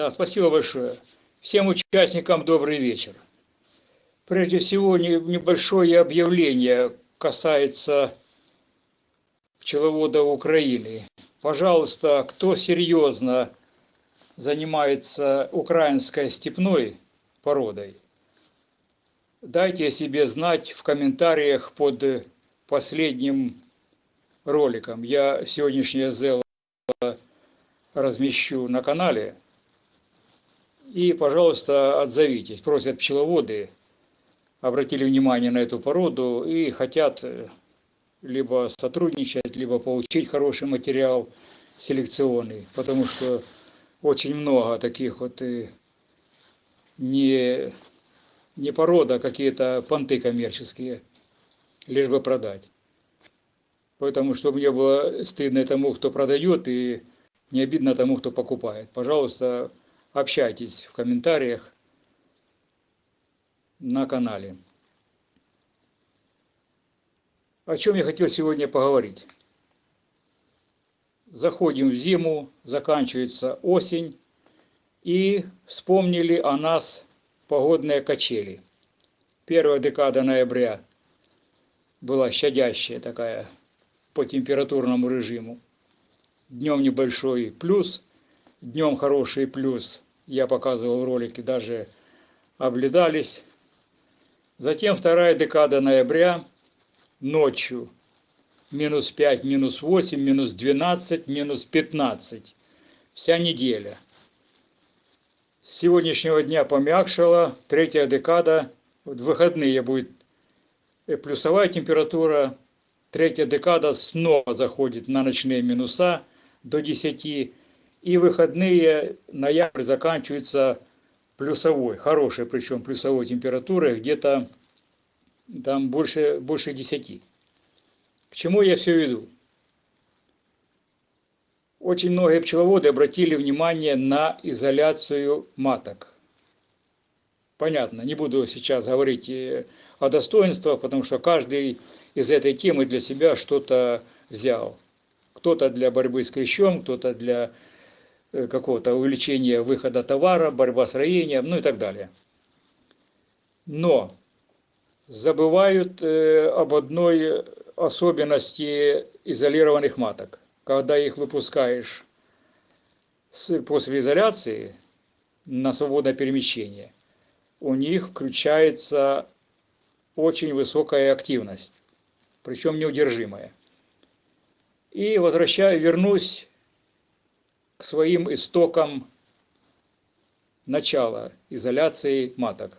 Да, спасибо большое. Всем участникам добрый вечер. Прежде всего, небольшое объявление касается пчеловода Украины. Пожалуйста, кто серьезно занимается украинской степной породой, дайте о себе знать в комментариях под последним роликом. Я сегодняшнее зело размещу на канале. И, пожалуйста, отзовитесь. Просят пчеловоды, обратили внимание на эту породу и хотят либо сотрудничать, либо получить хороший материал селекционный, потому что очень много таких вот и не, не порода, а какие-то понты коммерческие, лишь бы продать. Поэтому, чтобы не было стыдно тому, кто продает, и не обидно тому, кто покупает. Пожалуйста, общайтесь в комментариях на канале. О чем я хотел сегодня поговорить. Заходим в зиму, заканчивается осень, и вспомнили о нас погодные качели. Первая декада ноября была щадящая такая по температурному режиму. Днем небольшой плюс, днем хороший плюс. Я показывал в ролике, даже обледались. Затем вторая декада ноября, ночью минус 5, минус 8, минус 12, минус 15. Вся неделя. С сегодняшнего дня помягшала, третья декада, в выходные будет плюсовая температура, третья декада снова заходит на ночные минуса до 10, и выходные ноябрь заканчивается плюсовой, хорошей причем плюсовой температурой, где-то там больше, больше 10. К чему я все веду? Очень многие пчеловоды обратили внимание на изоляцию маток. Понятно, не буду сейчас говорить о достоинствах, потому что каждый из этой темы для себя что-то взял. Кто-то для борьбы с клещом, кто-то для э, какого-то увеличения выхода товара, борьба с роением, ну и так далее. Но забывают э, об одной особенности изолированных маток. Когда их выпускаешь после изоляции на свободное перемещение, у них включается очень высокая активность, причем неудержимая. И возвращаю, вернусь к своим истокам начала изоляции маток.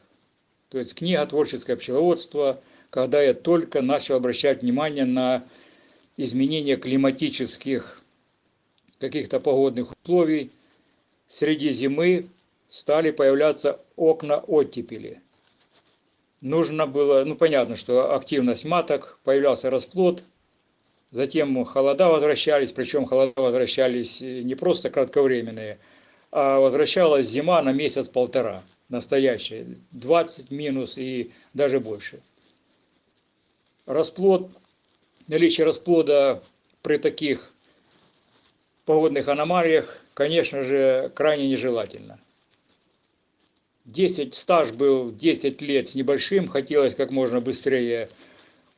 То есть книга «Творческое пчеловодство», когда я только начал обращать внимание на изменения климатических каких-то погодных условий, среди зимы стали появляться окна оттепели. Нужно было, ну понятно, что активность маток, появлялся расплод, затем холода возвращались, причем холода возвращались не просто кратковременные, а возвращалась зима на месяц-полтора настоящее, 20 минус и даже больше. Расплод, наличие расплода при таких погодных аномалиях, конечно же, крайне нежелательно. 10, стаж был 10 лет с небольшим, хотелось как можно быстрее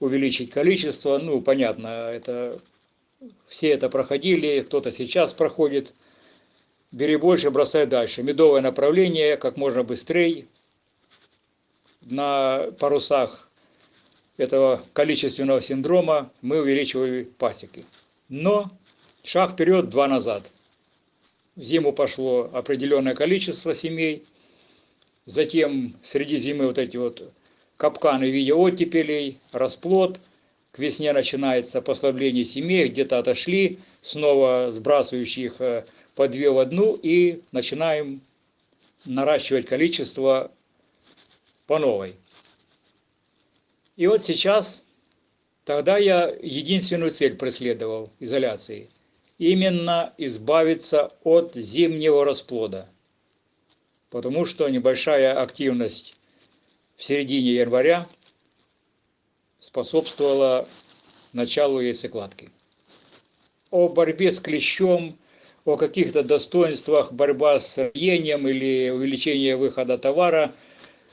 увеличить количество. Ну, понятно, это все это проходили, кто-то сейчас проходит бери больше, бросай дальше. Медовое направление, как можно быстрее. На парусах этого количественного синдрома мы увеличивали пасеки. Но шаг вперед, два назад. В зиму пошло определенное количество семей. Затем среди зимы вот эти вот капканы в виде оттепелей, расплод. К весне начинается послабление семей, где-то отошли, снова сбрасывающих э, по две в одну и начинаем наращивать количество по новой. И вот сейчас, тогда я единственную цель преследовал изоляции. Именно избавиться от зимнего расплода. Потому что небольшая активность в середине января способствовала началу яйцекладки. О борьбе с клещом о каких-то достоинствах борьба с роением или увеличение выхода товара,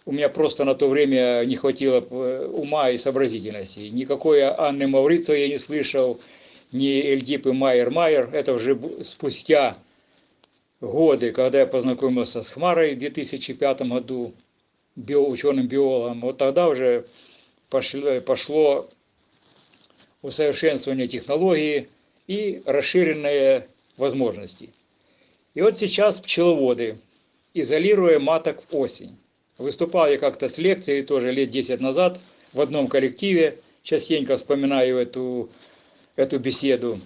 у меня просто на то время не хватило э, ума и сообразительности. Никакой Анны Маурица я не слышал, ни Эльдипы Майер-Майер. Это уже спустя годы, когда я познакомился с Хмарой в 2005 году, био, ученым-биологом, вот тогда уже пошло, пошло усовершенствование технологии и расширенные возможности. И вот сейчас пчеловоды, изолируя маток в осень. Выступал я как-то с лекцией тоже лет 10 назад в одном коллективе, частенько вспоминаю эту, эту беседу.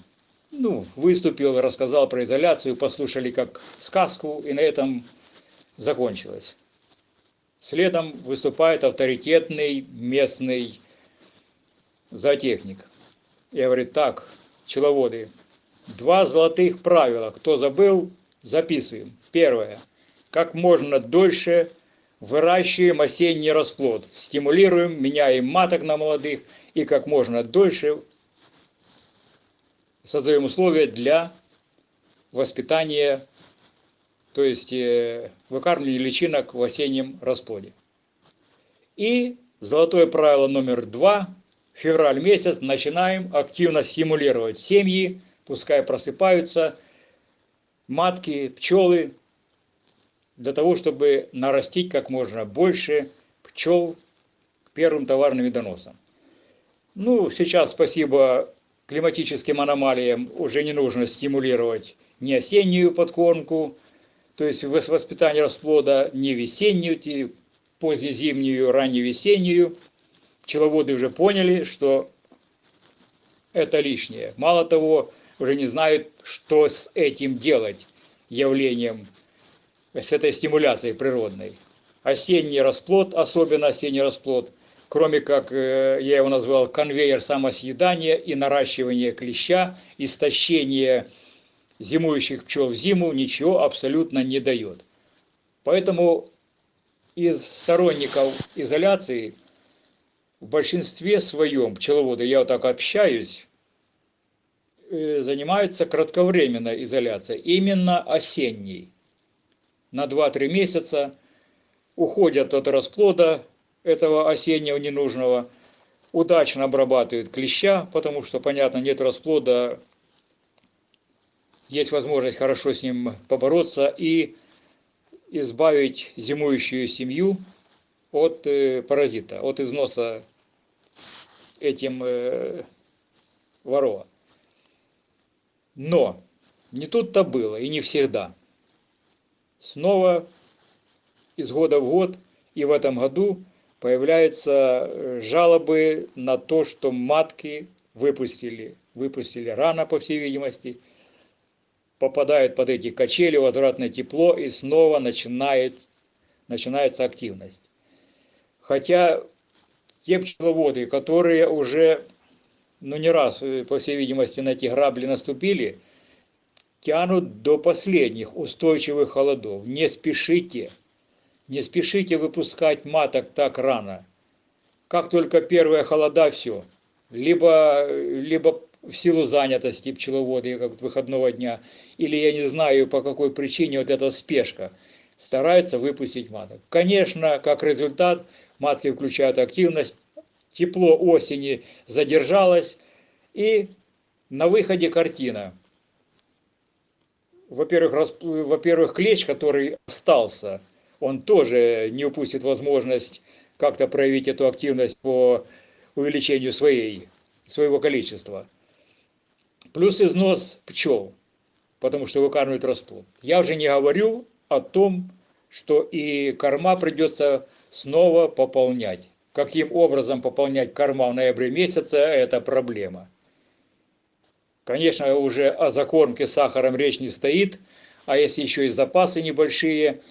Ну, выступил, рассказал про изоляцию, послушали как сказку, и на этом закончилось. Следом выступает авторитетный местный зоотехник. Я говорю, так, пчеловоды, два золотых правила. Кто забыл, записываем. Первое. Как можно дольше выращиваем осенний расплод. Стимулируем, меняем маток на молодых и как можно дольше создаем условия для воспитания, то есть э, выкармливания личинок в осеннем расплоде. И золотое правило номер два февраль месяц начинаем активно стимулировать семьи, пускай просыпаются матки, пчелы, для того, чтобы нарастить как можно больше пчел к первым товарным медоносам. Ну, сейчас, спасибо климатическим аномалиям, уже не нужно стимулировать ни осеннюю подкормку, то есть воспитание расплода, ни весеннюю, позднезимнюю, ранневесеннюю пчеловоды уже поняли, что это лишнее. Мало того, уже не знают, что с этим делать, явлением, с этой стимуляцией природной. Осенний расплод, особенно осенний расплод, кроме как, э, я его назвал, конвейер самосъедания и наращивания клеща, истощение зимующих пчел в зиму, ничего абсолютно не дает. Поэтому из сторонников изоляции в большинстве своем пчеловоды, я вот так общаюсь, э, занимаются кратковременной изоляцией, именно осенней. На 2-3 месяца уходят от расплода этого осеннего ненужного, удачно обрабатывают клеща, потому что, понятно, нет расплода, есть возможность хорошо с ним побороться и избавить зимующую семью от э, паразита, от износа этим э, ворова. Но не тут-то было и не всегда. Снова из года в год и в этом году появляются э, жалобы на то, что матки выпустили, выпустили рано, по всей видимости, попадают под эти качели, возвратное тепло, и снова начинает, начинается активность. Хотя те пчеловоды, которые уже, ну не раз, э, по всей видимости, на эти грабли наступили, тянут до последних устойчивых холодов. Не спешите, не спешите выпускать маток так рано. Как только первые холода, все. Либо, либо в силу занятости пчеловода, как выходного дня, или я не знаю по какой причине вот эта спешка, стараются выпустить маток. Конечно, как результат, матки включают активность, тепло осени задержалось, и на выходе картина. Во-первых, во-первых, клещ, который остался, он тоже не упустит возможность как-то проявить эту активность по увеличению своей, своего количества. Плюс износ пчел, потому что выкармливают расплод. Я уже не говорю о том, что и корма придется снова пополнять. Каким образом пополнять корма в ноябре месяце – это проблема. Конечно, уже о закормке сахаром речь не стоит, а если еще и запасы небольшие,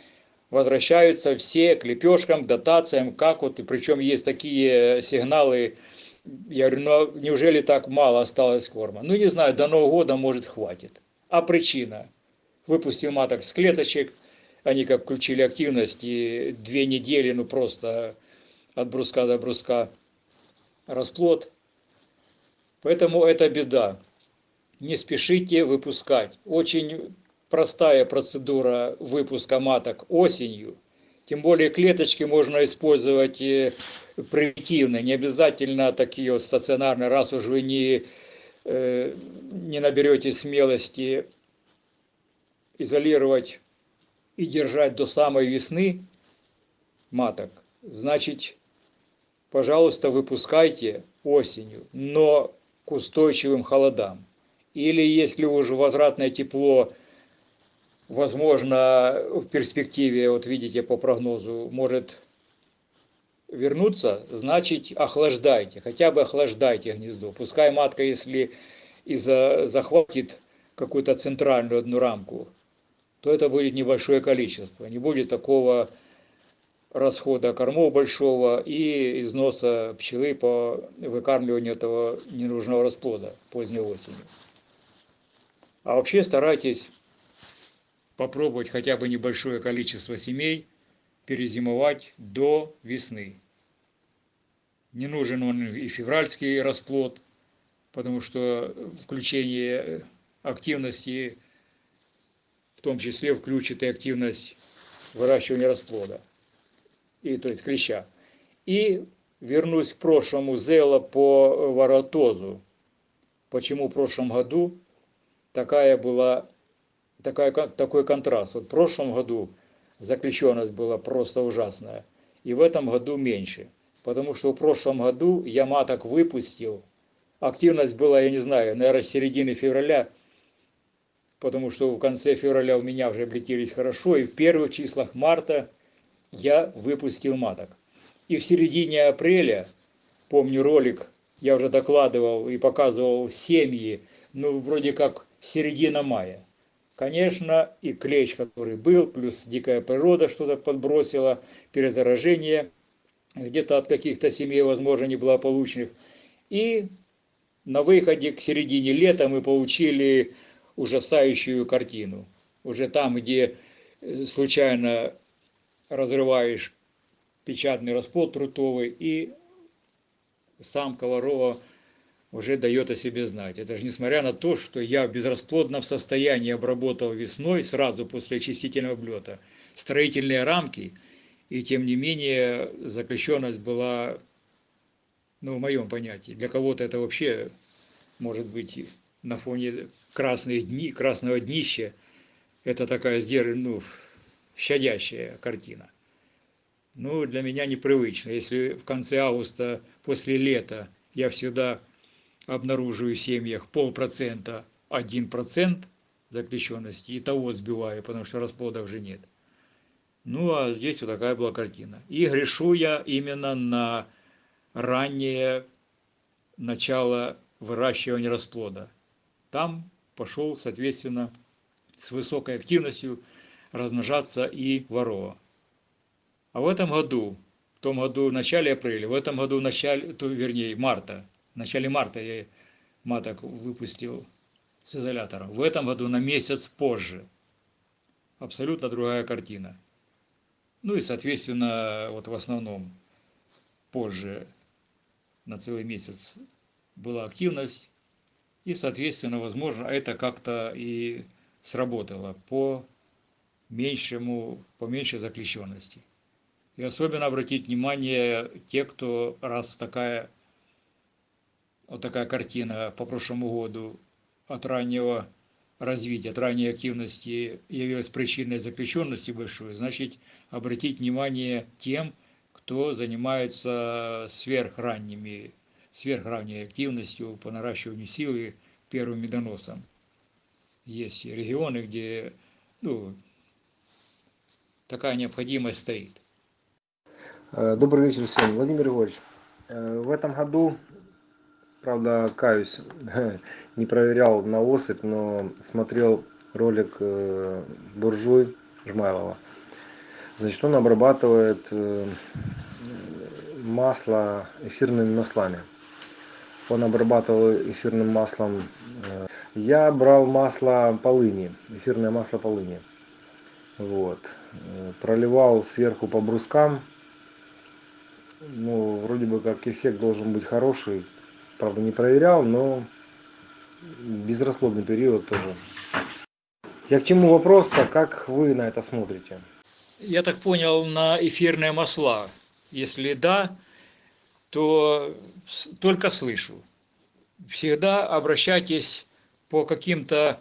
возвращаются все к лепешкам, дотациям, как вот, и причем есть такие сигналы, я говорю, ну неужели так мало осталось корма? Ну не знаю, до Нового года может хватит. А причина? Выпустил маток с клеточек, они как включили активность, и две недели, ну просто от бруска до бруска расплод. Поэтому это беда. Не спешите выпускать. Очень простая процедура выпуска маток осенью. Тем более клеточки можно использовать примитивно, не обязательно такие вот стационарные, раз уж вы не, э, не наберете смелости изолировать и держать до самой весны маток, значит, пожалуйста, выпускайте осенью, но к устойчивым холодам. Или если уже возвратное тепло, возможно, в перспективе, вот видите по прогнозу, может вернуться, значит охлаждайте, хотя бы охлаждайте гнездо. Пускай матка, если и захватит какую-то центральную одну рамку, то это будет небольшое количество. Не будет такого расхода кормов большого и износа пчелы по выкармливанию этого ненужного расплода поздней осенью. А вообще старайтесь попробовать хотя бы небольшое количество семей перезимовать до весны. Не нужен он и февральский расплод, потому что включение активности в том числе включит и активность выращивания расплода, и, то есть клеща. И вернусь к прошлому зела по воротозу. Почему в прошлом году такая была, такая, такой контраст. Вот в прошлом году заключенность была просто ужасная, и в этом году меньше. Потому что в прошлом году я маток выпустил, активность была, я не знаю, наверное, середины февраля – потому что в конце февраля у меня уже облетелись хорошо, и в первых числах марта я выпустил маток. И в середине апреля, помню ролик, я уже докладывал и показывал семьи, ну, вроде как середина мая. Конечно, и клещ, который был, плюс дикая природа что-то подбросила, перезаражение, где-то от каких-то семей, возможно, неблагополучных. И на выходе к середине лета мы получили ужасающую картину. Уже там, где э, случайно разрываешь печатный расплод трутовый, и сам Коварова уже дает о себе знать. Это же несмотря на то, что я в безрасплодном состоянии обработал весной, сразу после очистительного облета, строительные рамки, и тем не менее заключенность была, ну, в моем понятии, для кого-то это вообще может быть на фоне красных дни, красного днища, это такая ну, щадящая картина. Ну, для меня непривычно. Если в конце августа, после лета, я всегда обнаруживаю в семьях полпроцента, один процент заключенности, и того сбиваю, потому что расплода уже нет. Ну, а здесь вот такая была картина. И грешу я именно на раннее начало выращивания расплода. Там пошел, соответственно, с высокой активностью размножаться и ворова. А в этом году, в том году в начале апреля, в этом году в начале, то, вернее, марта, в начале марта я маток выпустил с изолятором. В этом году на месяц позже. Абсолютно другая картина. Ну и, соответственно, вот в основном позже на целый месяц была активность, и, соответственно, возможно, это как-то и сработало по меньшему, по меньшей заключенности. И особенно обратить внимание те, кто раз такая, вот такая картина по прошлому году от раннего развития, от ранней активности явилась причиной заключенности большой, значит, обратить внимание тем, кто занимается сверхранними сверхранней активностью по наращиванию силы первым медоносом. Есть регионы, где ну, такая необходимость стоит. Э, добрый вечер всем. Владимир Егорович, э, в этом году, правда, каюсь, не проверял на осыпь, но смотрел ролик э, Буржуй Жмайлова. Значит, он обрабатывает масло эфирными маслами он обрабатывал эфирным маслом. Э, я брал масло полыни, эфирное масло полыни. Вот. Э, проливал сверху по брускам. Ну, вроде бы как эффект должен быть хороший. Правда, не проверял, но безрасплодный период тоже. Я к чему вопрос-то, как вы на это смотрите? Я так понял, на эфирные масла. Если да, то только слышу. Всегда обращайтесь по каким-то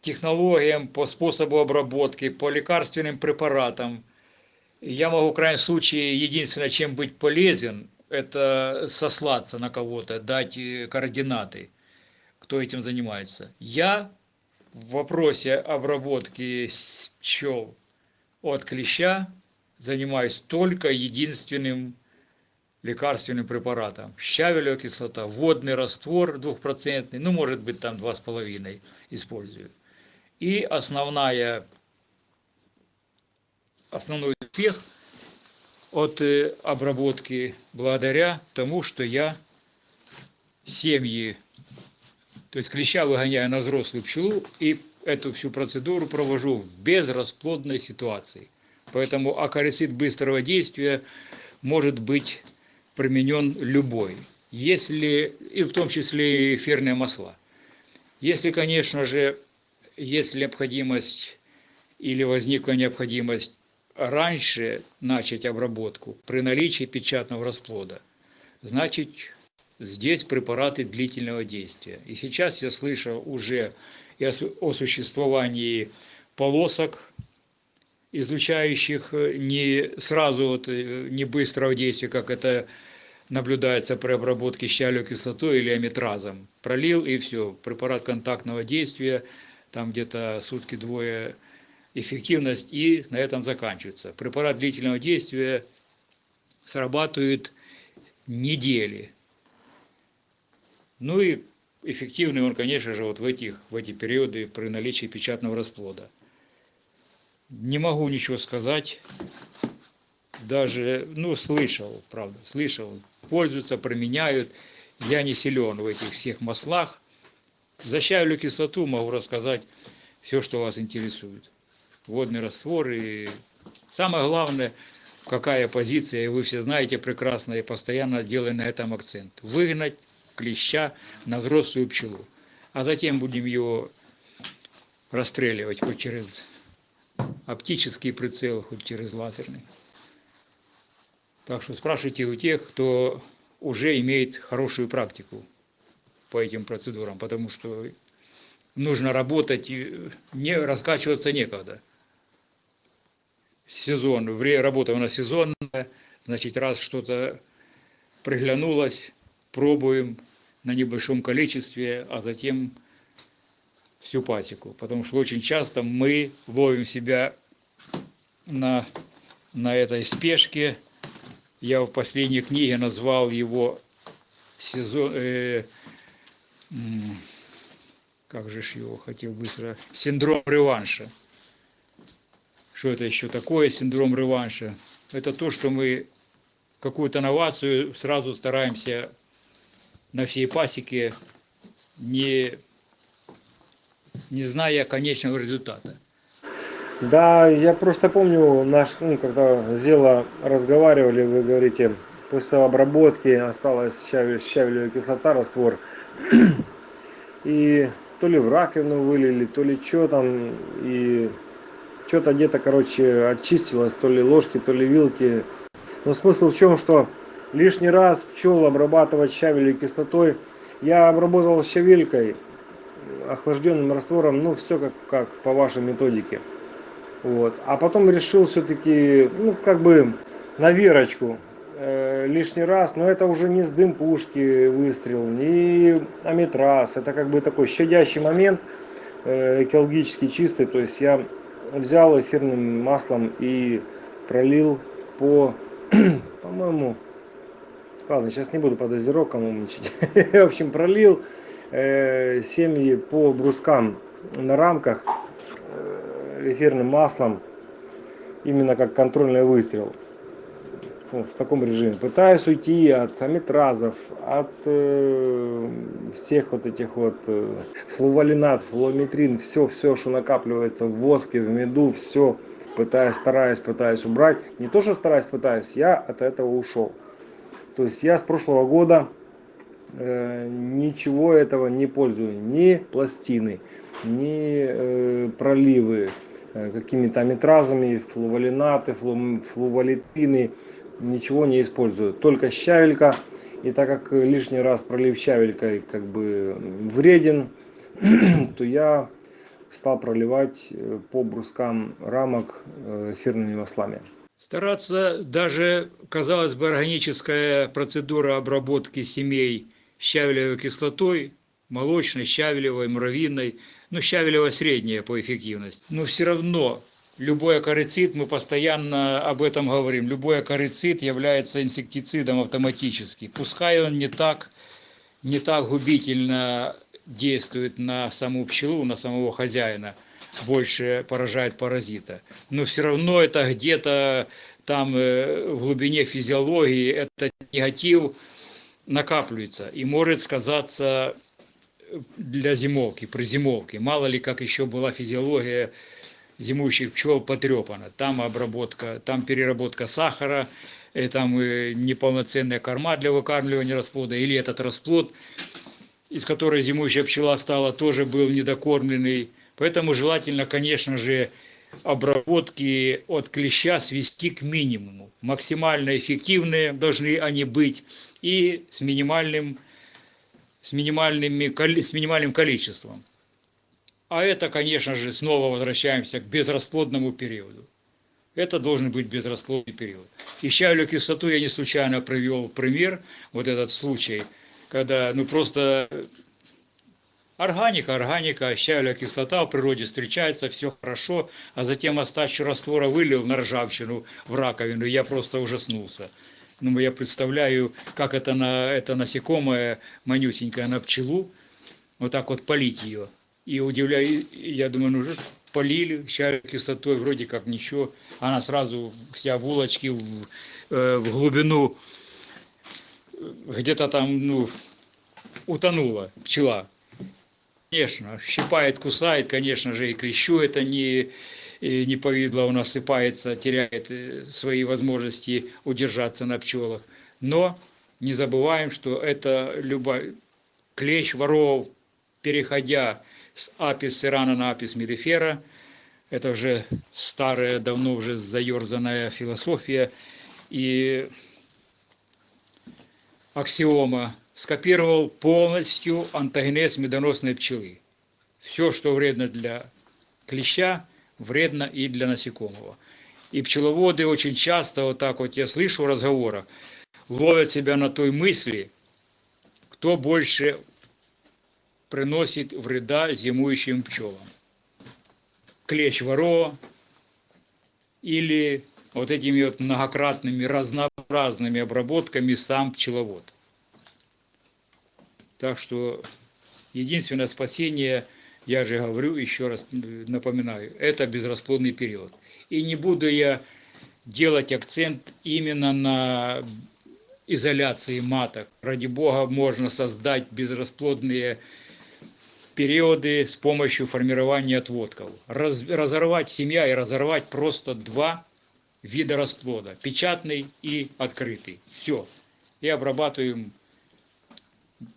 технологиям, по способу обработки, по лекарственным препаратам. Я могу в крайнем случае, единственное, чем быть полезен, это сослаться на кого-то, дать э, координаты, кто этим занимается. Я в вопросе обработки пчел от клеща занимаюсь только единственным лекарственным препаратом. Щавелевая кислота, водный раствор двухпроцентный, ну может быть там два с половиной использую. И основная, основной успех от э, обработки благодаря тому, что я семьи, то есть клеща выгоняю на взрослую пчелу и эту всю процедуру провожу в безрасплодной ситуации. Поэтому акарицид быстрого действия может быть применен любой, если, и в том числе и эфирные масла. Если, конечно же, есть необходимость или возникла необходимость раньше начать обработку при наличии печатного расплода, значит здесь препараты длительного действия. И сейчас я слышу уже о существовании полосок, излучающих не сразу, вот, не быстрого действия, как это наблюдается при обработке щавелевой кислотой или амитразом. Пролил и все, препарат контактного действия, там где-то сутки-двое эффективность и на этом заканчивается. Препарат длительного действия срабатывает недели. Ну и эффективный он, конечно же, вот в, этих, в эти периоды при наличии печатного расплода. Не могу ничего сказать, даже, ну, слышал, правда, слышал, пользуются, применяют. Я не силен в этих всех маслах. За кислоту могу рассказать все, что вас интересует водный раствор. И самое главное, какая позиция, и вы все знаете прекрасно, и постоянно делаем на этом акцент. Выгнать клеща на взрослую пчелу. А затем будем его расстреливать хоть через оптический прицел, хоть через лазерный. Так что спрашивайте у тех, кто уже имеет хорошую практику по этим процедурам, потому что нужно работать, не раскачиваться некогда сезон, работа у нас сезонная, значит, раз что-то приглянулось, пробуем на небольшом количестве, а затем всю пасеку. Потому что очень часто мы ловим себя на, на этой спешке. Я в последней книге назвал его сезон... Э, как же ж его хотел быстро... Синдром реванша. Что это еще такое, синдром реванша? Это то, что мы какую-то новацию сразу стараемся на всей пасеке, не, не зная конечного результата. Да, я просто помню, наш, ну, когда Зела разговаривали, вы говорите, после обработки осталась щавелевая кислота, раствор. И то ли в раковину вылили, то ли что там, и что-то где-то, короче, очистилось, то ли ложки, то ли вилки. Но смысл в чем, что лишний раз пчел обрабатывать щавелевой кислотой. Я обработал щавелькой, охлажденным раствором, ну все как, как по вашей методике. Вот. А потом решил все-таки, ну как бы на верочку э, лишний раз, но это уже не с дым пушки выстрел, не аметраз, это как бы такой щадящий момент, э, экологически чистый, то есть я взял эфирным маслом и пролил по, по-моему, ладно, сейчас не буду по дозировкам умничать. В общем, пролил э, семьи по брускам на рамках э, эфирным маслом, именно как контрольный выстрел в таком режиме. Пытаюсь уйти от аметразов, от э, всех вот этих вот э, флувалинат, флуометрин, все, все, что накапливается в воске, в меду, все пытаюсь, стараюсь, пытаюсь убрать. Не то, что стараюсь, пытаюсь, я от этого ушел. То есть я с прошлого года э, ничего этого не пользую, ни пластины, ни э, проливы э, какими-то аметразами, флувалинаты, флу, флувалитины, ничего не использую. Только щавелька. И так как лишний раз пролив щавелькой как бы вреден, то я стал проливать э, по брускам рамок эфирными маслами. Стараться даже, казалось бы, органическая процедура обработки семей щавелевой кислотой, молочной, щавелевой, муравьиной, ну, щавелево средняя по эффективности. Но все равно любой акарицид, мы постоянно об этом говорим, любой акарицид является инсектицидом автоматически. Пускай он не так, не так губительно действует на саму пчелу, на самого хозяина, больше поражает паразита. Но все равно это где-то там э, в глубине физиологии этот негатив накапливается и может сказаться для зимовки, при зимовке. Мало ли, как еще была физиология зимующих пчел потрепана. Там обработка, там переработка сахара, и э, там неполноценная корма для выкармливания расплода, или этот расплод из которой зимующая пчела стала, тоже был недокормленный. Поэтому желательно, конечно же, обработки от клеща свести к минимуму. Максимально эффективные должны они быть и с минимальным, с минимальными, с минимальным количеством. А это, конечно же, снова возвращаемся к безрасплодному периоду. Это должен быть безрасплодный период. И щавелю кислоту я не случайно привел пример, вот этот случай – когда ну просто органика, органика, щавеля кислота в природе встречается, все хорошо, а затем остачу раствора вылил на ржавчину в раковину, я просто ужаснулся. Ну, я представляю, как это, на, это насекомое манюсенькое на пчелу, вот так вот полить ее. И удивляю, я думаю, ну полили щавель кислотой, вроде как ничего, она сразу вся в улочке в, э, в глубину где-то там, ну, утонула пчела. Конечно, щипает, кусает, конечно же, и клещу это не, не повидло, он осыпается, теряет э, свои возможности удержаться на пчелах. Но не забываем, что это любой клещ воров, переходя с апис сирана на апис мелифера, это уже старая, давно уже заерзанная философия, и аксиома, скопировал полностью антогенез медоносной пчелы. Все, что вредно для клеща, вредно и для насекомого. И пчеловоды очень часто, вот так вот я слышу в разговорах, ловят себя на той мысли, кто больше приносит вреда зимующим пчелам. Клещ воро или вот этими вот многократными разнообразными обработками сам пчеловод. Так что единственное спасение, я же говорю, еще раз напоминаю, это безрасплодный период. И не буду я делать акцент именно на изоляции маток. Ради бога, можно создать безрасплодные периоды с помощью формирования отводков. Раз, разорвать семья и разорвать просто два вида расплода, печатный и открытый. Все. И обрабатываем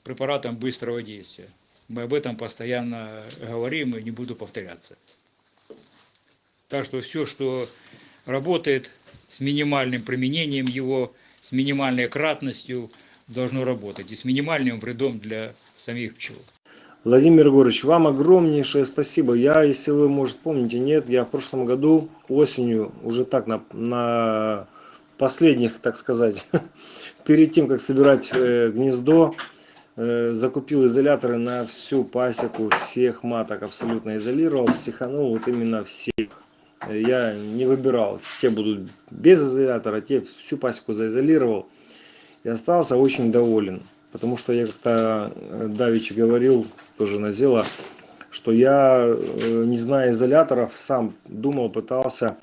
препаратом быстрого действия. Мы об этом постоянно говорим и не буду повторяться. Так что все, что работает с минимальным применением его, с минимальной кратностью, должно работать и с минимальным вредом для самих пчел. Владимир Егорович, вам огромнейшее спасибо. Я, если вы, может, помните, нет, я в прошлом году осенью, уже так на, на последних, так сказать, перед тем, как собирать э, гнездо, э, закупил изоляторы на всю пасеку, всех маток абсолютно изолировал, психанул вот именно всех. Я не выбирал, те будут без изолятора, те всю пасеку заизолировал и остался очень доволен. Потому что я как-то э, давеча говорил тоже на Зела, что я, э, не зная изоляторов, сам думал, пытался,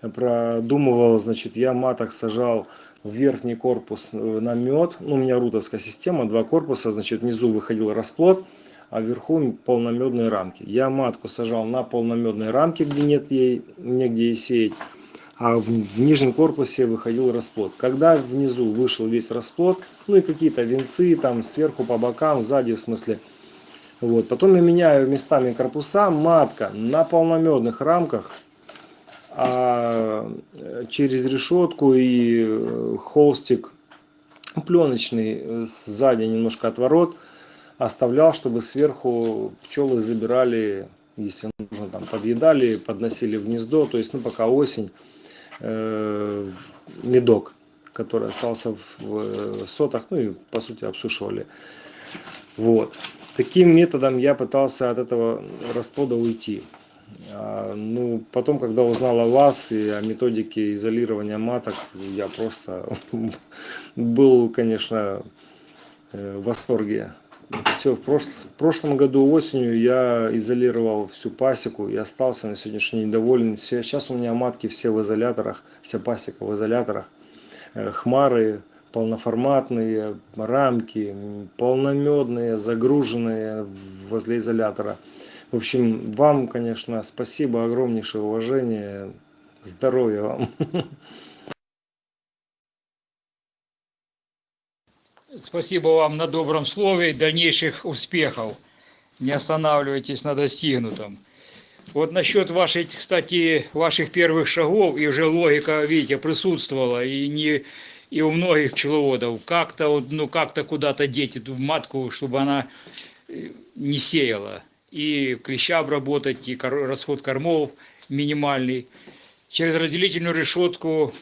продумывал, значит, я маток сажал в верхний корпус э, на мед, ну, у меня рутовская система, два корпуса, значит, внизу выходил расплод, а вверху полномедные рамки. Я матку сажал на полномедные рамки, где нет ей, негде ей сеять, а в, нижнем корпусе выходил расплод. Когда внизу вышел весь расплод, ну и какие-то венцы там сверху по бокам, сзади в смысле, Вот. Потом я меняю местами корпуса, матка на полномедных рамках, а через решетку и холстик пленочный сзади немножко отворот оставлял, чтобы сверху пчелы забирали, если нужно, там подъедали, подносили в гнездо, то есть, ну, пока осень, э, медок, который остался в сотах, ну и по сути обсушивали. Вот. Таким методом я пытался от этого расплода уйти. А, ну, потом, когда узнал о вас и о методике изолирования маток, я просто был, конечно, э, в восторге. Все, в, прош... в прошлом году осенью я изолировал всю пасеку и остался на сегодняшний день доволен. Сейчас у меня матки все в изоляторах, вся пасека в изоляторах. Э, хмары полноформатные, рамки, полномедные, загруженные возле изолятора. В общем, вам, конечно, спасибо, огромнейшее уважение, здоровья вам. Спасибо вам на добром слове, дальнейших успехов. Не останавливайтесь на достигнутом. Вот насчет вашей, кстати, ваших первых шагов, и уже логика, видите, присутствовала, и не и у многих пчеловодов, как-то ну как-то куда-то деть эту матку, чтобы она э, не сеяла. И клеща обработать, и расход кормов минимальный. Через разделительную решетку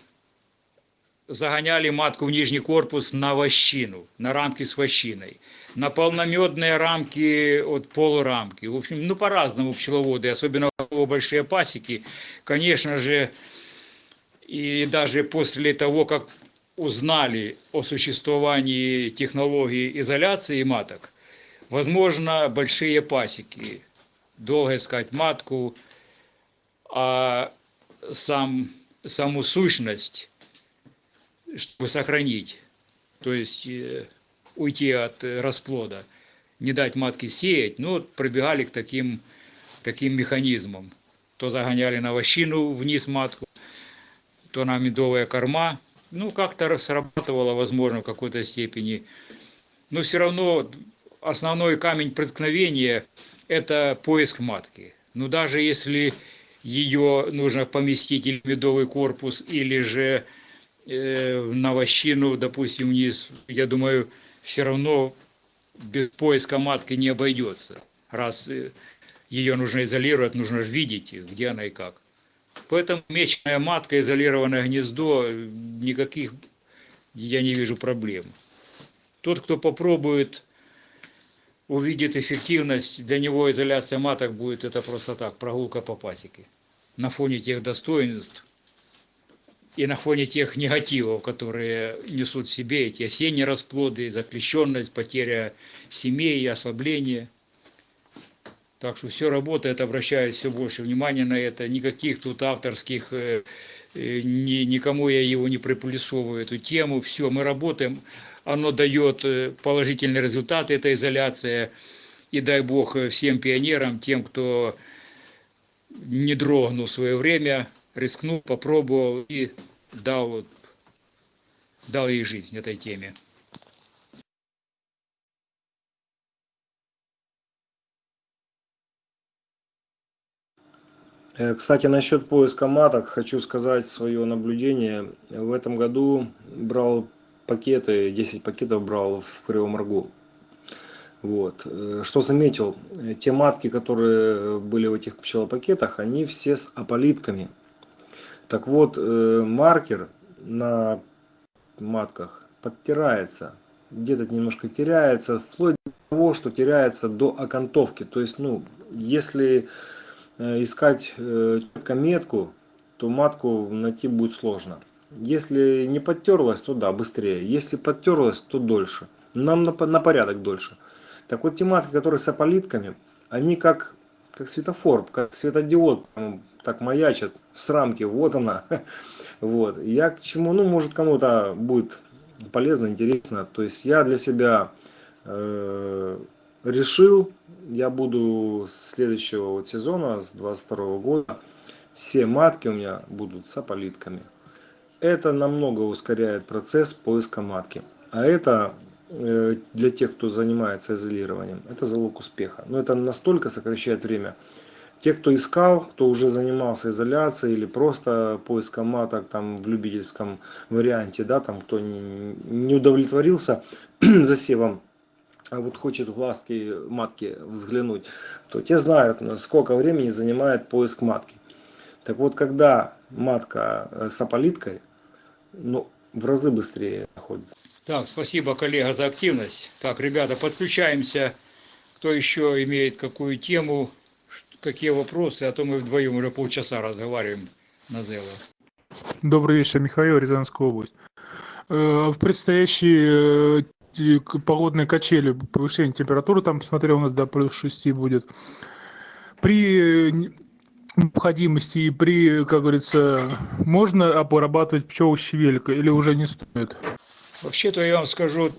загоняли матку в нижний корпус на вощину, на рамки с вощиной, на полномедные рамки от полурамки. В общем, ну по-разному пчеловоды, особенно у большие пасеки. Конечно же, и даже после того, как узнали о существовании технологии изоляции маток, возможно, большие пасеки, долго искать матку, а сам, саму сущность чтобы сохранить, то есть э, уйти от расплода, не дать матке сеять, ну, вот пробегали к таким, таким механизмам. То загоняли на вощину вниз матку, то на медовая корма. Ну, как-то срабатывало, возможно, в какой-то степени. Но все равно основной камень преткновения – это поиск матки. Но даже если ее нужно поместить или в медовый корпус, или же э, на вощину, допустим, вниз, я думаю, все равно без поиска матки не обойдется. Раз э, ее нужно изолировать, нужно видеть, где она и как. Поэтому мечная матка, изолированное гнездо, никаких я не вижу проблем. Тот, кто попробует, увидит эффективность, для него изоляция маток будет это просто так, прогулка по пасеке. На фоне тех достоинств, и на фоне тех негативов, которые несут в себе эти осенние расплоды, заключенность, потеря семей, ослабление. Так что все работает, обращает все больше внимания на это. Никаких тут авторских, э, э, ни, никому я его не припулесовываю, эту тему. Все, мы работаем, оно дает э, положительные результаты, эта изоляция. И дай Бог всем пионерам, тем, кто не дрогнул в свое время, рискнул, попробовал и дал, дал ей жизнь этой теме. Э, кстати, насчет поиска маток хочу сказать свое наблюдение. В этом году брал пакеты, 10 пакетов брал в Кривом Рогу. Вот. Э, что заметил? Те матки, которые были в этих пчелопакетах, они все с аполитками. Так вот, э, маркер на матках подтирается, где-то немножко теряется, вплоть до того, что теряется до окантовки. То есть, ну, если э, искать э, метку, то матку найти будет сложно. Если не подтерлась, то да, быстрее. Если подтерлась, то дольше. Нам на, порядок дольше. Так вот, те матки, которые с аполитками, они как как светофор, как светодиод, так маячит с рамки, вот она. Вот. Я к чему, ну, может, кому-то будет полезно, интересно. То есть я для себя э, решил, я буду с следующего вот сезона, с 22 года, все матки у меня будут с аполитками. Это намного ускоряет процесс поиска матки. А это для тех, кто занимается изолированием, это залог успеха. Но это настолько сокращает время. Те, кто искал, кто уже занимался изоляцией или просто поиском маток там в любительском варианте, да, там кто не, не удовлетворился засевом, а вот хочет в глазки матки взглянуть, то те знают, сколько времени занимает поиск матки. Так вот, когда матка э, с аполиткой, ну, в разы быстрее находится. Так, спасибо, коллега, за активность. Так, ребята, подключаемся. Кто еще имеет какую тему, какие вопросы, а то мы вдвоем уже полчаса разговариваем на Зело. Добрый вечер, Михаил, Рязанская область. Э, в предстоящие э, погодные качели, повышение температуры, там, смотрел, у нас до плюс 6 будет. При необходимости и при, как говорится, можно обрабатывать пчел щавелькой или уже не стоит? Вообще-то я вам скажу,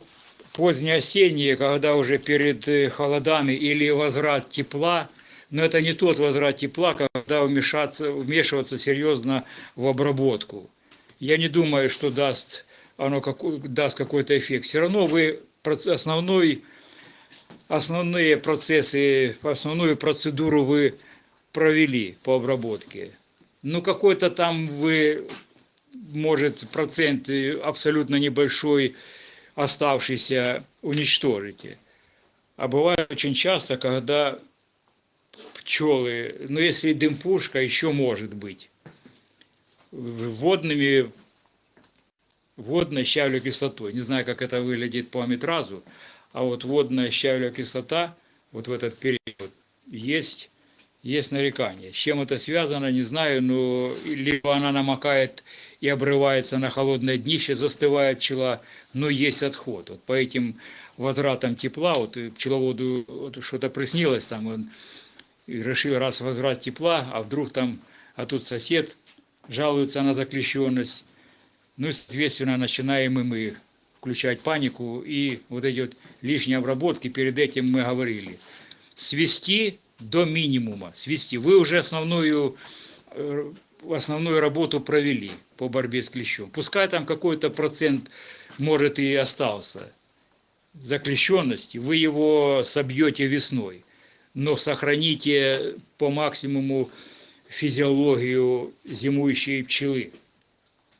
позднее осеннее, когда уже перед э, холодами или возврат тепла, но это не тот возврат тепла, когда вмешаться, вмешиваться серьезно в обработку. Я не думаю, что даст оно какой, даст какой-то эффект. Все равно вы основной, основные процессы, основную процедуру вы провели по обработке. Ну, какой-то там вы, может, процент абсолютно небольшой оставшийся уничтожите. А бывает очень часто, когда пчелы, ну, если дым-пушка, еще может быть, водными, водной щавлевой кислотой. Не знаю, как это выглядит по аметразу, а вот водная щавлевая кислота вот в этот период есть есть нарекания. С чем это связано, не знаю, но либо она намокает и обрывается на холодное днище, застывает пчела, но есть отход. Вот по этим возвратам тепла, вот пчеловоду вот что-то приснилось, там он решил раз возврат тепла, а вдруг там, а тут сосед жалуется на заклещенность. Ну, соответственно, начинаем и мы включать панику и вот эти вот лишние обработки, перед этим мы говорили. Свести до минимума, свести. Вы уже основную, э, основную работу провели по борьбе с клещом. Пускай там какой-то процент, может, и остался заклещенности, вы его собьете весной, но сохраните по максимуму физиологию зимующей пчелы.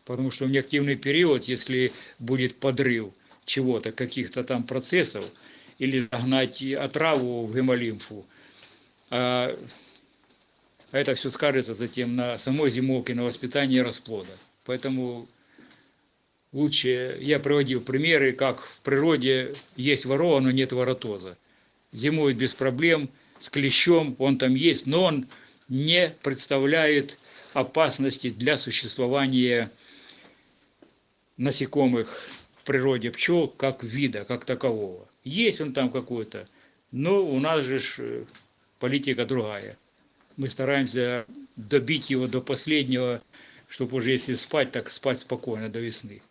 Потому что в неактивный период, если будет подрыв чего-то, каких-то там процессов, или загнать отраву в гемолимфу, а это все скажется затем на самой зимовке, на воспитании расплода. Поэтому лучше, я приводил примеры, как в природе есть ворова, но нет воротоза. Зимует без проблем, с клещом, он там есть, но он не представляет опасности для существования насекомых в природе пчел как вида, как такового. Есть он там какой-то, но у нас же политика другая. Мы стараемся добить его до последнего, чтобы уже если спать, так спать спокойно до весны.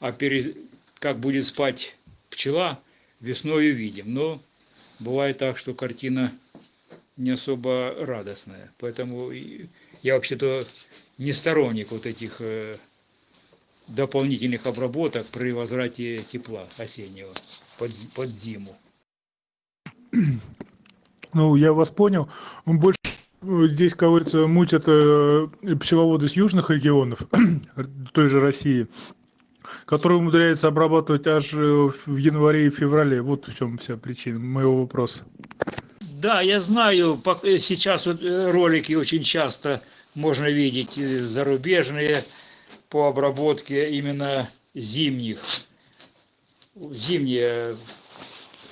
А перед, как будет спать пчела, весной увидим. Но бывает так, что картина не особо радостная. Поэтому я вообще-то не сторонник вот этих э, дополнительных обработок при возврате тепла осеннего под, под зиму. Ну, я вас понял. Он больше э, здесь, как говорится, мутят э, пчеловоды с южных регионов, той же России, которые умудряются обрабатывать аж э, в январе и феврале. Вот в чем вся причина моего вопроса. Да, я знаю, сейчас вот ролики очень часто можно видеть зарубежные по обработке именно зимних, зимние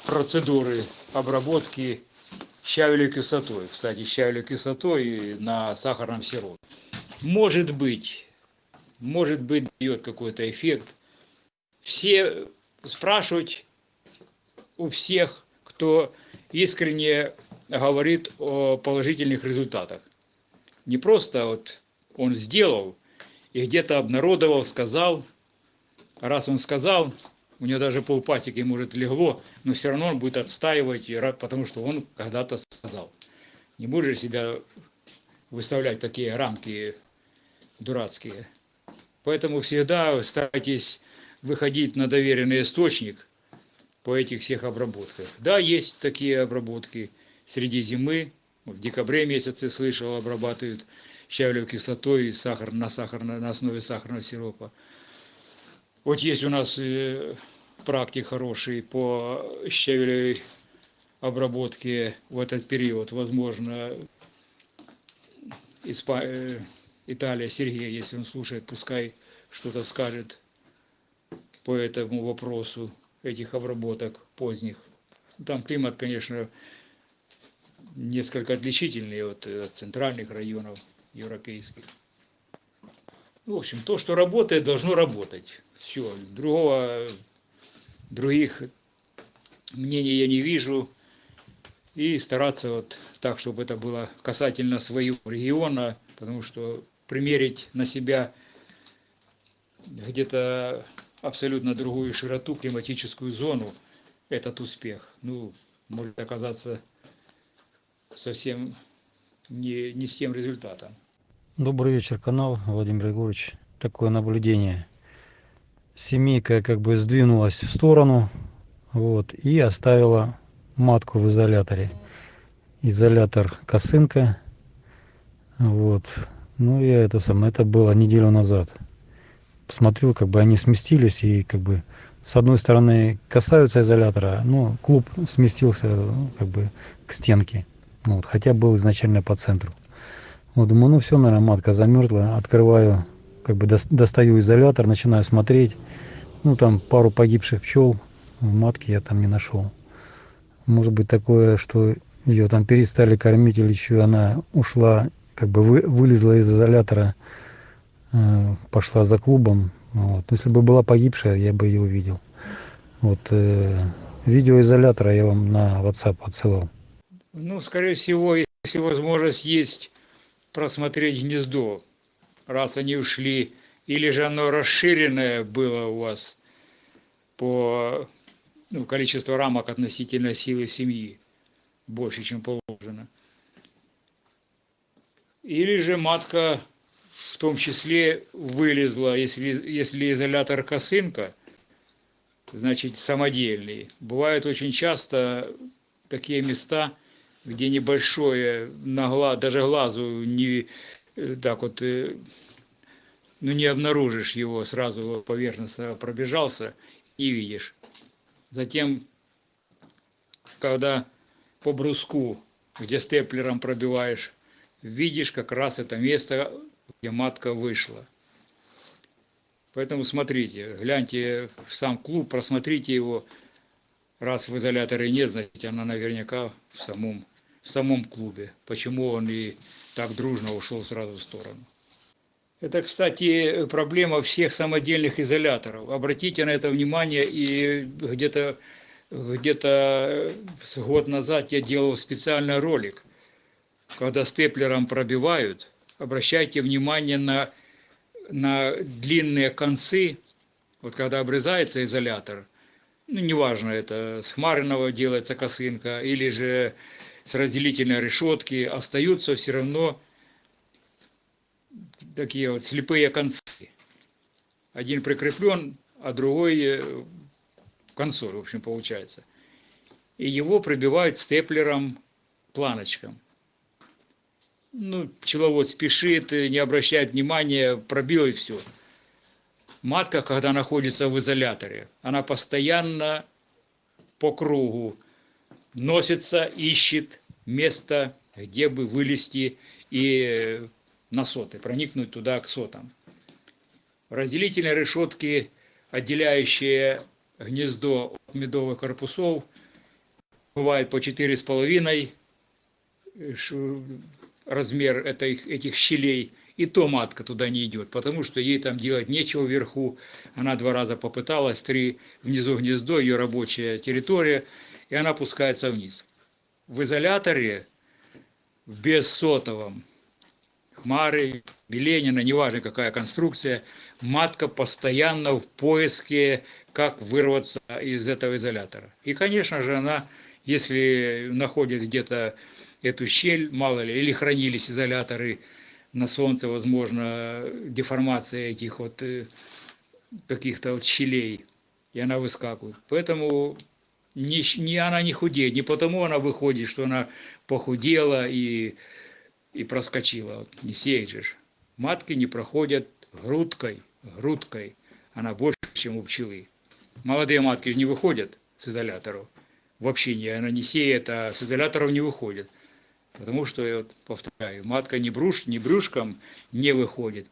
процедуры обработки щавелевой кислотой. Кстати, щавелевой кислотой на сахарном сиропе. Может быть, может быть, дает какой-то эффект. Все спрашивать у всех, кто искренне говорит о положительных результатах. Не просто вот он сделал и где-то обнародовал, сказал. Раз он сказал, у него даже полпасеки, может, легло, но все равно он будет отстаивать, потому что он когда-то сказал. Не будешь себя выставлять такие рамки дурацкие. Поэтому всегда старайтесь выходить на доверенный источник, по этих всех обработках. Да, есть такие обработки среди зимы, в декабре месяце слышал, обрабатывают щавелевой кислотой и сахар, на, сахар, на основе сахарного сиропа. Вот есть у нас э, практик хороший по щавелевой обработке в этот период. Возможно, Испа... э, Италия, Сергей, если он слушает, пускай что-то скажет по этому вопросу этих обработок поздних. Там климат, конечно, несколько отличительный от, от центральных районов европейских. В общем, то, что работает, должно работать. Все, другого, других мнений я не вижу. И стараться вот так, чтобы это было касательно своего региона, потому что примерить на себя где-то абсолютно другую широту, климатическую зону, этот успех, ну, может оказаться совсем не, не с тем результатом. Добрый вечер, канал Владимир Егорович. Такое наблюдение. Семейка как бы сдвинулась в сторону вот, и оставила матку в изоляторе. Изолятор косынка. Вот. Ну, я это самое, это было неделю назад. Посмотрю, как бы они сместились и как бы с одной стороны касаются изолятора, но клуб сместился ну, как бы к стенке. Вот, хотя был изначально по центру. Вот, думаю, ну все, наверное, матка замерзла. Открываю, как бы достаю изолятор, начинаю смотреть. Ну, там пару погибших пчел в матке я там не нашел. Может быть такое, что ее там перестали кормить или еще она ушла, как бы вы, вылезла из изолятора, э, пошла за клубом. Вот. Если бы была погибшая, я бы ее увидел. Вот э, видео изолятора я вам на WhatsApp отсылал. Ну, скорее всего, если возможность есть просмотреть гнездо, раз они ушли, или же оно расширенное было у вас по ну, количеству рамок относительно силы семьи, больше, чем положено. Или же матка в том числе вылезла, если, если изолятор косынка, значит самодельный. Бывают очень часто такие места, где небольшое, на глаз, даже глазу не так вот, э, ну не обнаружишь его, сразу поверхностно пробежался и видишь. Затем, когда по бруску, где степлером пробиваешь, видишь как раз это место, где матка вышла. Поэтому смотрите, гляньте в сам клуб, просмотрите его. Раз в изоляторе нет, значит она наверняка в самом, в самом клубе. Почему он и так дружно ушел сразу в сторону. Это, кстати, проблема всех самодельных изоляторов. Обратите на это внимание, и где-то где-то год назад я делал специальный ролик, когда степлером пробивают, обращайте внимание на, на длинные концы, вот когда обрезается изолятор, ну, неважно, это с хмарного делается косынка или же с разделительной решетки, остаются все равно такие вот слепые концы. Один прикреплен, а другой э, консоль, в общем, получается. И его пробивают степлером планочком. Ну, пчеловод спешит, не обращает внимания, пробил и все. Матка, когда находится в изоляторе, она постоянно по кругу носится, ищет место, где бы вылезти и на соты, проникнуть туда к сотам. Разделительные решетки, отделяющие гнездо от медовых корпусов, бывает по 4,5 размер этих, этих щелей, и то матка туда не идет, потому что ей там делать нечего вверху. Она два раза попыталась, три внизу гнездо, ее рабочая территория, и она пускается вниз. В изоляторе, без сотовом, Хмары, Беленина, неважно какая конструкция, матка постоянно в поиске, как вырваться из этого изолятора. И, конечно же, она, если находит где-то эту щель, мало ли, или хранились изоляторы на солнце, возможно, деформация этих вот э, каких-то вот щелей, и она выскакивает. Поэтому не, не она не худеет, не потому она выходит, что она похудела и, и проскочила. Вот не сеет. Матки не проходят грудкой, грудкой. Она больше, чем у пчелы. Молодые матки же не выходят с изоляторов. Вообще не, она не сеет, а с изоляторов не выходит. Потому что, я вот повторяю, матка не, бруш, не брюшком не выходит,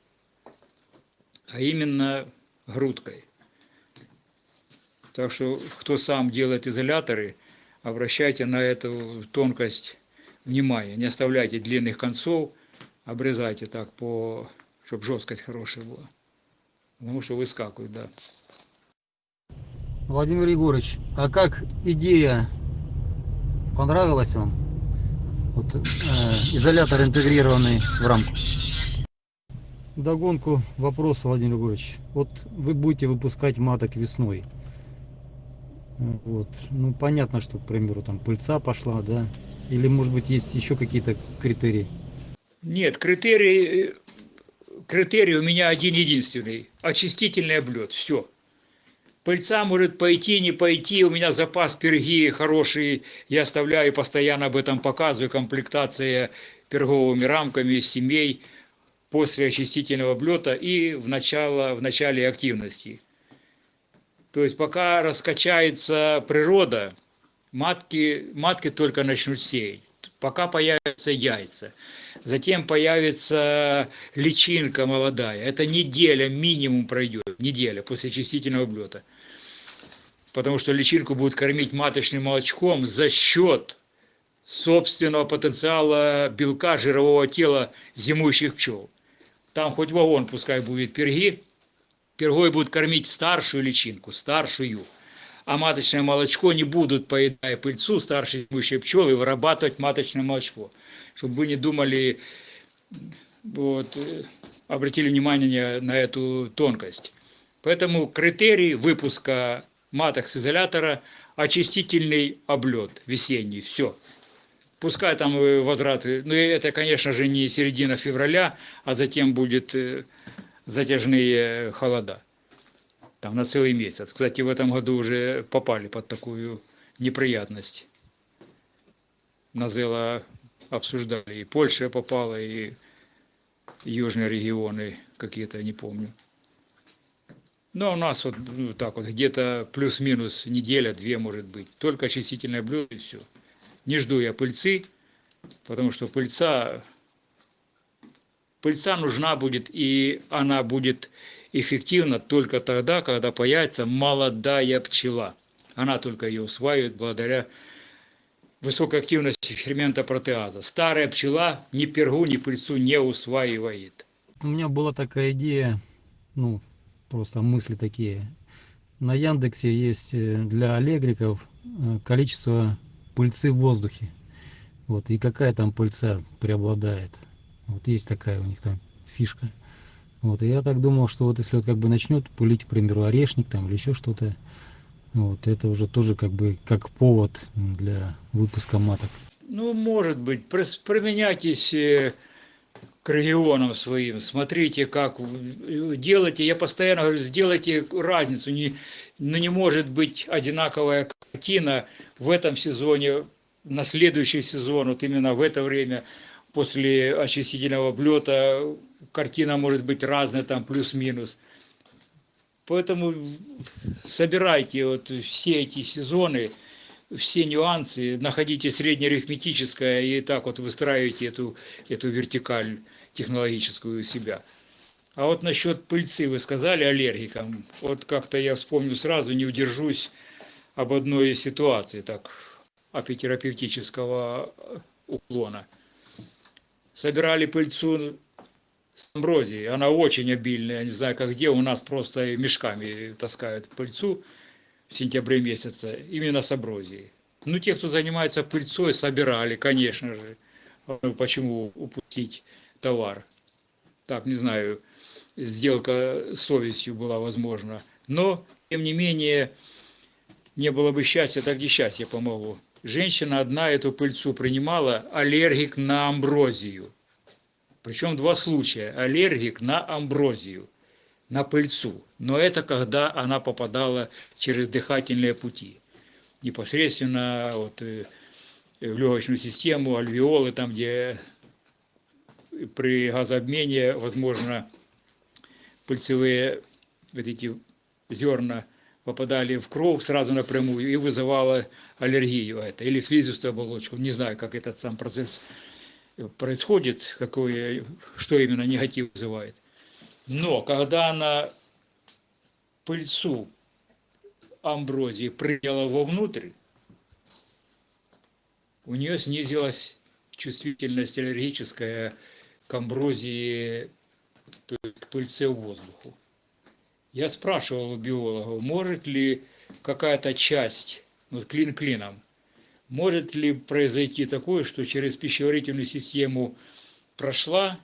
а именно грудкой. Так что, кто сам делает изоляторы, обращайте на эту тонкость внимание. Не оставляйте длинных концов, обрезайте так, по, чтобы жесткость хорошая была. Потому что выскакивают, да. Владимир Егорович, а как идея понравилась вам? Вот, э, изолятор интегрированный в рамку. Догонку вопроса, Владимир Егорович. Вот вы будете выпускать маток весной. Вот. Ну, понятно, что, к примеру, там пыльца пошла, да? Или, может быть, есть еще какие-то критерии? Нет, критерий, э, критерий у меня один единственный. Очистительный облет. Все. Пыльца может пойти, не пойти. У меня запас перги хороший. Я оставляю, постоянно об этом показываю. Комплектация перговыми рамками семей после очистительного облета и в, начало, в начале активности. То есть пока раскачается природа, матки, матки только начнут сеять. Пока появятся яйца. Затем появится личинка молодая. Это неделя минимум пройдет. Неделя после очистительного облета. Потому что личинку будут кормить маточным молочком за счет собственного потенциала белка жирового тела зимующих пчел. Там хоть вагон пускай будет перги, пергой будут кормить старшую личинку, старшую. А маточное молочко не будут, поедая пыльцу, старшие зимующие пчелы, вырабатывать маточное молочко. Чтобы вы не думали, вот, э, обратили внимание на эту тонкость. Поэтому критерий выпуска маток с изолятора – очистительный облет весенний, все. Пускай там э, возвраты, но это, конечно же, не середина февраля, а затем будет э, затяжные холода. Там на целый месяц. Кстати, в этом году уже попали под такую неприятность. Назела обсуждали, и Польша попала, и южные регионы какие-то, не помню. Но у нас вот ну, так вот где-то плюс-минус неделя, две может быть. Только очистительное блюдо и все. Не жду я пыльцы, потому что пыльца, пыльца нужна будет, и она будет эффективна только тогда, когда появится молодая пчела. Она только ее усваивает благодаря высокой активности фермента протеаза. Старая пчела ни пергу, ни пыльцу не усваивает. У меня была такая идея, ну, просто мысли такие. На Яндексе есть э, для аллегриков э, количество пыльцы в воздухе. Вот, и какая там пыльца преобладает. Вот есть такая у них там фишка. Вот, и я так думал, что вот если вот как бы начнет пылить, к примеру, орешник там или еще что-то, вот, это уже тоже как бы как повод для выпуска маток. Ну, может быть, применяйтесь э, к регионам своим, смотрите, как в- делайте. Я постоянно говорю, сделайте разницу. Не, ну, не может быть одинаковая картина в этом сезоне, на следующий сезон, вот именно в это время, после очистительного облета, картина может быть разная, там плюс-минус. Поэтому собирайте вот все эти сезоны, все нюансы, находите среднеарифметическое и так вот выстраивайте эту, эту вертикаль технологическую себя. А вот насчет пыльцы вы сказали аллергикам. Вот как-то я вспомню сразу, не удержусь об одной ситуации, так, апитерапевтического уклона. Собирали пыльцу с амброзией, она очень обильная, не знаю как где, у нас просто мешками таскают пыльцу в сентябре месяце, именно с амброзией. Ну, те, кто занимается пыльцой, собирали, конечно же. Ну, Почему упустить товар? Так, не знаю, сделка с совестью была возможна. Но, тем не менее, не было бы счастья, так и счастье помогло. Женщина одна эту пыльцу принимала, аллергик на амброзию. Причем два случая. Аллергик на амброзию, на пыльцу. Но это когда она попадала через дыхательные пути. непосредственно вот, э, в легочную систему, альвеолы, там, где при газообмене, возможно, пыльцевые вот эти зерна попадали в кровь сразу напрямую и вызывало аллергию это, или слизистую оболочку. Не знаю, как этот сам процесс происходит, какой, что именно негатив вызывает. Но когда она пыльцу амброзии приняла вовнутрь, у нее снизилась чувствительность аллергическая к амброзии, то к пыльце воздуху. Я спрашивал у биологов, может ли какая-то часть, вот клин клином, может ли произойти такое, что через пищеварительную систему прошла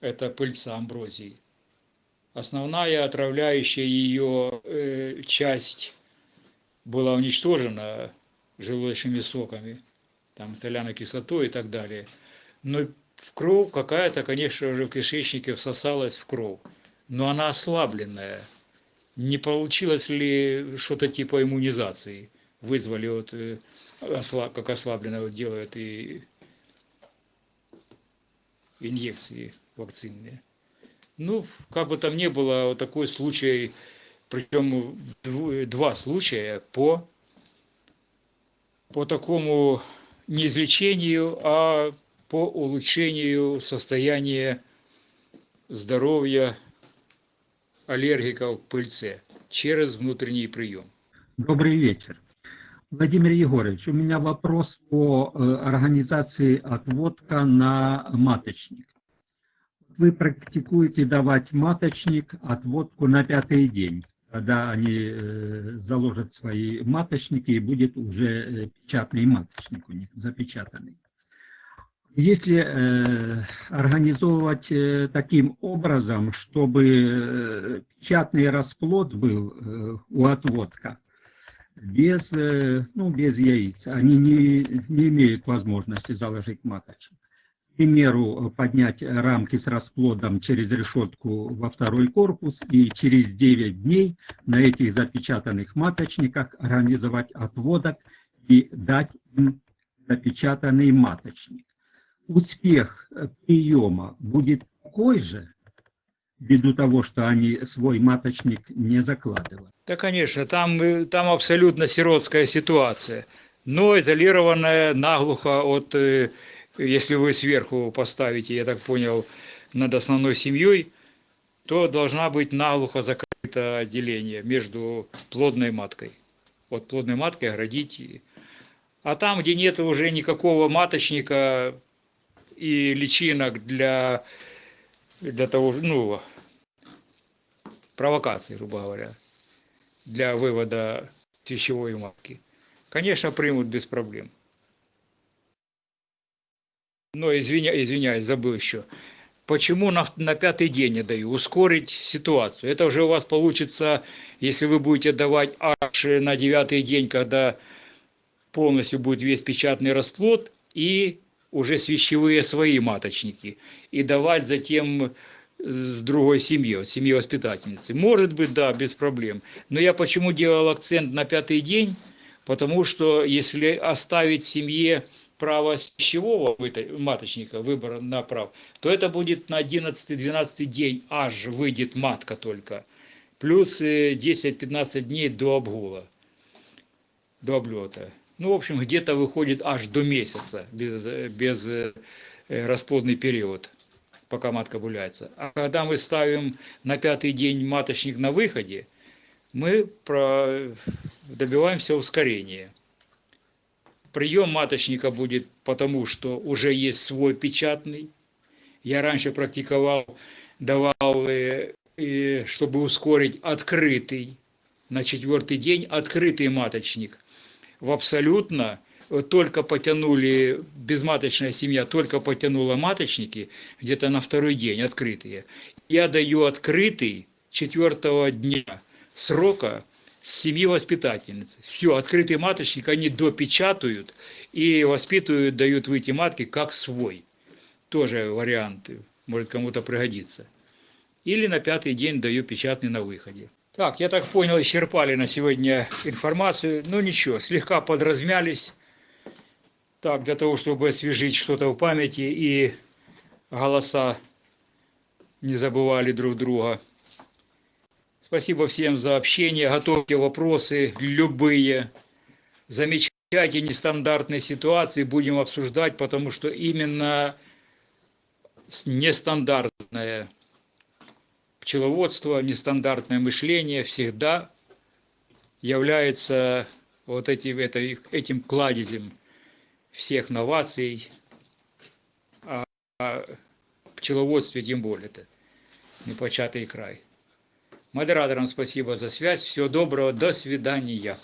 эта пыльца амброзии, основная отравляющая ее э, часть была уничтожена желудочными соками, там соляной кислотой и так далее. Но в кровь какая-то, конечно же, в кишечнике всосалась в кровь, но она ослабленная. Не получилось ли что-то типа иммунизации? Вызвали вот, э, как ослабленное вот делают и инъекции вакцинные. Ну, как бы там ни было, вот такой случай, причем два случая по, по такому не излечению, а по улучшению состояния здоровья аллергиков пыльце через внутренний прием. Добрый вечер. Владимир Егорович, у меня вопрос по э, организации отводка на маточник вы практикуете давать маточник отводку на пятый день, когда они э, заложат свои маточники и будет уже э, печатный маточник у них запечатанный. Если э, организовывать э, таким образом, чтобы э, печатный расплод был э, у отводка, без, э, ну, без яиц, они не, не имеют возможности заложить маточник примеру, поднять рамки с расплодом через решетку во второй корпус и через 9 дней на этих запечатанных маточниках организовать отводок и дать им запечатанный маточник. Успех приема будет такой же, ввиду того, что они свой маточник не закладывают. Да, конечно, там, там абсолютно сиротская ситуация, но изолированная наглухо от э, если вы сверху поставите, я так понял, над основной семьей, то должна быть наглухо закрыто отделение между плодной маткой. Вот плодной маткой оградить. А там, где нет уже никакого маточника и личинок для, для того, ну, провокации, грубо говоря, для вывода пищевой матки, конечно, примут без проблем. Но извиня, извиняюсь, забыл еще. Почему на, на пятый день я даю? Ускорить ситуацию. Это уже у вас получится, если вы будете давать аж на девятый день, когда полностью будет весь печатный расплод и уже свящевые свои маточники. И давать затем с другой семьи, семьи воспитательницы. Может быть, да, без проблем. Но я почему делал акцент на пятый день? Потому что если оставить семье право пищевого маточника, выбора на прав, то это будет на 11-12 день аж выйдет матка только. Плюс 10-15 э, дней до обгула, до облета. Ну, в общем, где-то выходит аж до месяца без, без э, расплодный период, пока матка гуляется. А когда мы ставим на пятый день маточник на выходе, мы добиваемся ускорения. Прием маточника будет потому, что уже есть свой печатный. Я раньше практиковал, давал, э, чтобы ускорить открытый, на четвертый день открытый маточник. В абсолютно только потянули, безматочная семья только потянула маточники, где-то на второй день открытые. Я даю открытый четвертого дня срока семьи воспитательницы. Все, открытый маточник они допечатают и воспитывают, дают выйти матки как свой. Тоже вариант, может кому-то пригодится. Или на пятый день даю печатный на выходе. Так, я так понял, исчерпали на сегодня информацию. Ну ничего, слегка подразмялись. Так, для того, чтобы освежить что-то в памяти и голоса не забывали друг друга. Спасибо всем за общение. Готовьте вопросы любые. Замечайте нестандартные ситуации, будем обсуждать, потому что именно нестандартное пчеловодство, нестандартное мышление всегда является вот этим, это, этим кладезем всех новаций, а, а пчеловодстве тем более это непочатый край. Модераторам спасибо за связь. Всего доброго. До свидания.